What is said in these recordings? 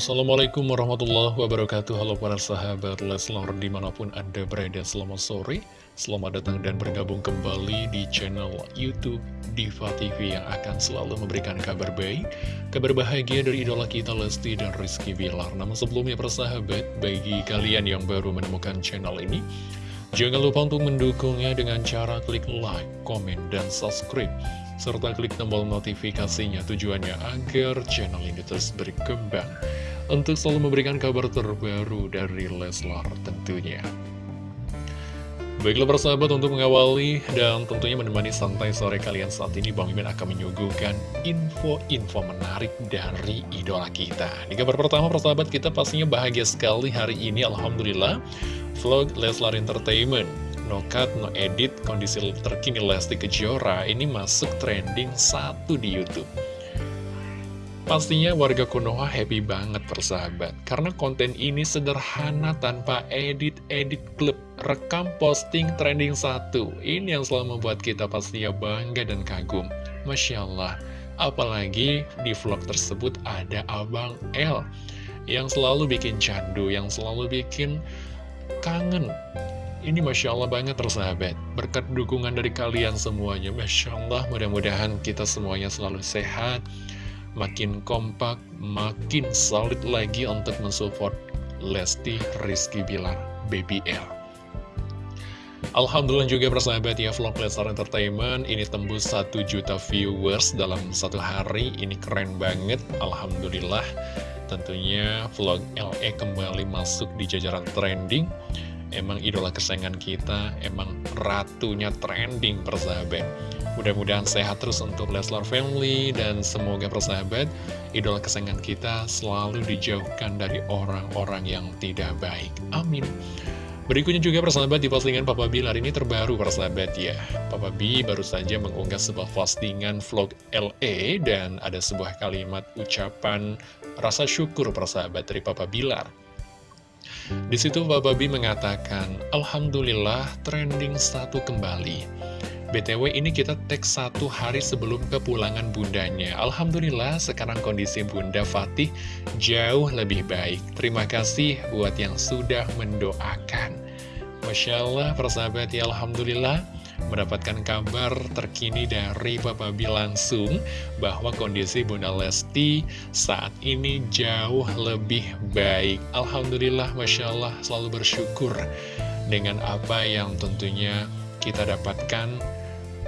Assalamualaikum warahmatullahi wabarakatuh. Halo para sahabat Leslar di mana pun anda berada selamat sore. Selamat datang dan bergabung kembali di channel Youtube Diva TV Yang akan selalu memberikan kabar baik Kabar bahagia dari idola kita Lesti dan Rizky Bilar. Namun sebelumnya para sahabat Bagi kalian yang baru menemukan channel ini Jangan lupa untuk mendukungnya dengan cara klik like, komen, dan subscribe serta klik tombol notifikasinya tujuannya agar channel ini terus berkembang untuk selalu memberikan kabar terbaru dari Leslar tentunya. Baiklah persahabat untuk mengawali dan tentunya menemani santai sore kalian saat ini Bang Mimin akan menyuguhkan info-info menarik dari idola kita. Di kabar pertama persahabat kita pastinya bahagia sekali hari ini Alhamdulillah vlog Leslar Entertainment no cut, no edit, kondisi terkini Lesti Kejora ini masuk trending satu di Youtube. Pastinya warga Konoha happy banget persahabat, karena konten ini sederhana tanpa edit-edit klip, rekam posting trending satu. Ini yang selalu membuat kita pastinya bangga dan kagum. Masya Allah, apalagi di vlog tersebut ada Abang L, yang selalu bikin candu, yang selalu bikin kangen ini Masya Allah banget tersahabat Berkat dukungan dari kalian semuanya Masya Allah mudah-mudahan kita semuanya selalu sehat Makin kompak, makin solid lagi untuk mensupport Lesti Rizky Bilar BBL Alhamdulillah juga persahabat ya vlog Lestar Entertainment ini tembus 1 juta viewers dalam satu hari. Ini keren banget Alhamdulillah. Tentunya vlog LE kembali masuk di jajaran trending. Emang idola kesayangan kita, emang ratunya trending persahabat. Mudah-mudahan sehat terus untuk Leslar Family dan semoga persahabat idola kesayangan kita selalu dijauhkan dari orang-orang yang tidak baik. Amin. Berikutnya juga persahabat di postingan Papa Bilar ini terbaru persahabat ya. Papa B baru saja mengunggah sebuah postingan vlog LE dan ada sebuah kalimat ucapan rasa syukur persahabat dari Papa Bilar. Di situ Bapak Babi mengatakan, Alhamdulillah trending satu kembali. BTW ini kita teks satu hari sebelum kepulangan bundanya. Alhamdulillah sekarang kondisi bunda Fatih jauh lebih baik. Terima kasih buat yang sudah mendoakan. Masya Allah persahabat ya Alhamdulillah mendapatkan kabar terkini dari Papa B langsung bahwa kondisi Bunda Lesti saat ini jauh lebih baik. Alhamdulillah, Masya Allah, selalu bersyukur dengan apa yang tentunya kita dapatkan.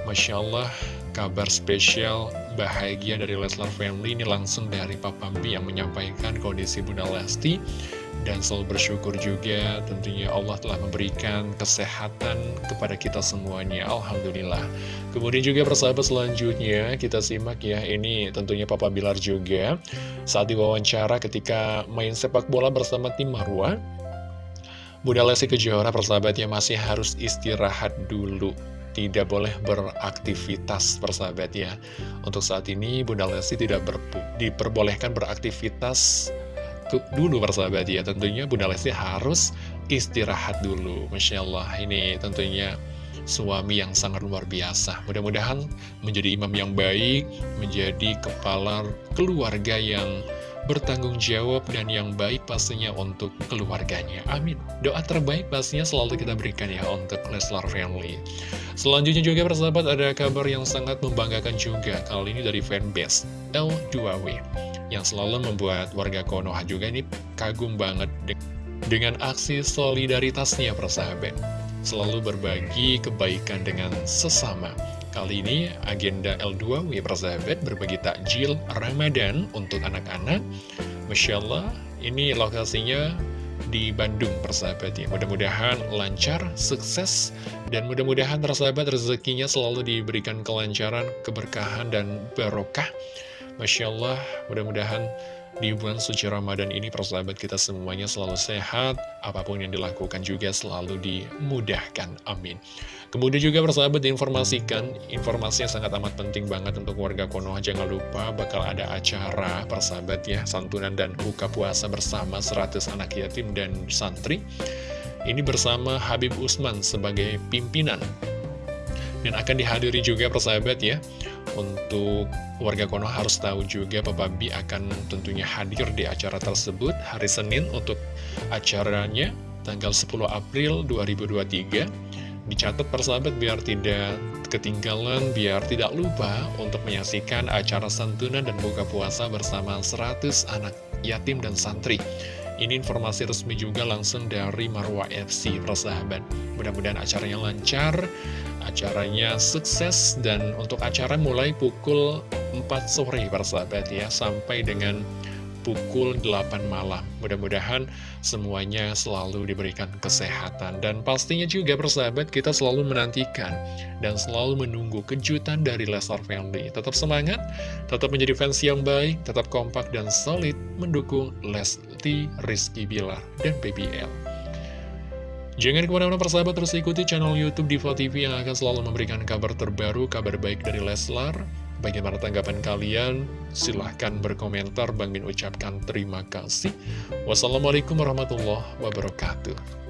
Masya Allah, kabar spesial bahagia dari Leslar Family ini langsung dari Papa B yang menyampaikan kondisi Bunda Lesti dan selalu bersyukur juga tentunya Allah telah memberikan kesehatan kepada kita semuanya. Alhamdulillah. Kemudian juga persahabat selanjutnya kita simak ya ini tentunya Papa Bilar juga saat diwawancara ketika main sepak bola bersama tim Marwa Bunda Lesti Kejora persahabatnya masih harus istirahat dulu tidak boleh beraktivitas persahabat ya. Untuk saat ini Bunda Lesti tidak diperbolehkan beraktivitas dulu persahabat ya. Tentunya Bunda Lesti harus istirahat dulu Masya Allah. Ini tentunya suami yang sangat luar biasa. Mudah-mudahan menjadi imam yang baik Menjadi kepala keluarga yang bertanggung jawab dan yang baik pastinya untuk keluarganya. Amin. Doa terbaik pastinya selalu kita berikan ya untuk Leslar Family. Selanjutnya juga persahabat ada kabar yang sangat membanggakan juga kali ini dari fanbase L2W yang selalu membuat warga Konoha juga ini kagum banget dengan aksi solidaritasnya persahabat. Selalu berbagi kebaikan dengan sesama. Kali ini agenda L2W persahabat berbagi takjil Ramadan untuk anak-anak. Masya Allah ini lokasinya di Bandung persahabat ya Mudah-mudahan lancar, sukses Dan mudah-mudahan persahabat rezekinya selalu diberikan kelancaran, keberkahan dan barokah. Masya Allah mudah-mudahan di bulan suci Ramadan ini persahabat kita semuanya selalu sehat, apa pun yang dilakukan juga selalu dimudahkan. Amin. Kemudian juga persahabat diinformasikan, informasi yang sangat amat penting banget untuk warga Konoha. Jangan lupa bakal ada acara persahabat ya, santunan dan buka puasa bersama 100 anak yatim dan santri. Ini bersama Habib Usman sebagai pimpinan Dan akan dihadiri juga persahabat ya Untuk warga Konoha harus tahu juga Papa B akan tentunya hadir di acara tersebut Hari Senin untuk acaranya tanggal 10 April 2023 Dicatat persahabat biar tidak ketinggalan, biar tidak lupa untuk menyaksikan acara santunan dan buka puasa bersama 100 anak yatim dan santri. Ini informasi resmi juga langsung dari Marwah FC, persahabat. Mudah-mudahan acaranya lancar, acaranya sukses, dan untuk acara mulai pukul 4 sore, persahabat ya, sampai dengan pukul 8 malam. Mudah-mudahan semuanya selalu diberikan kesehatan. Dan pastinya juga persahabat kita selalu menantikan dan selalu menunggu kejutan dari Leslar Family. Tetap semangat, tetap menjadi fans yang baik, tetap kompak dan solid mendukung Lesti, Rizky Bilar, dan BBL. Jangan ke mana-mana persahabat terus ikuti channel Youtube Diva TV yang akan selalu memberikan kabar terbaru, kabar baik dari Leslar, Bagaimana tanggapan kalian? Silahkan berkomentar. Bang Min ucapkan terima kasih. Wassalamualaikum warahmatullahi wabarakatuh.